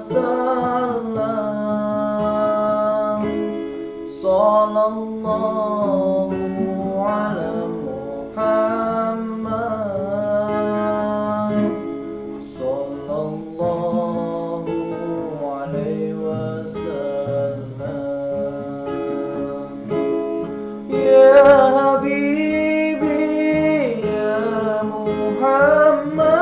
Salam, Sallallahu ala Muhammad. Sallallahu alaihi wasallam. Ya Habibi Ya Muhammad.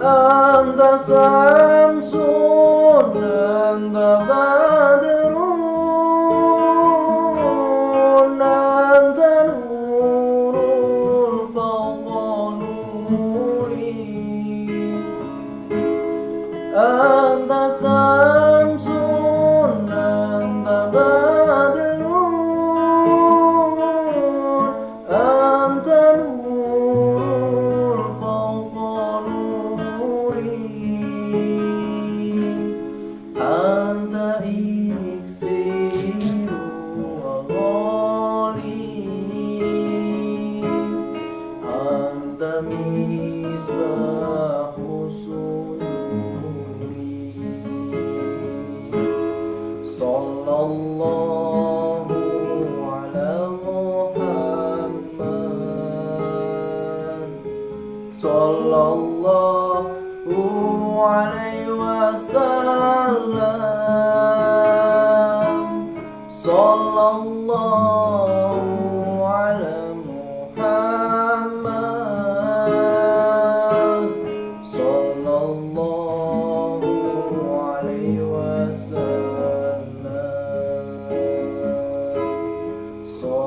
anta samson anta badrun anta nurun fawwanuri anta samson sallallahu alaihi wasallam. Sallallahu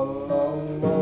oh.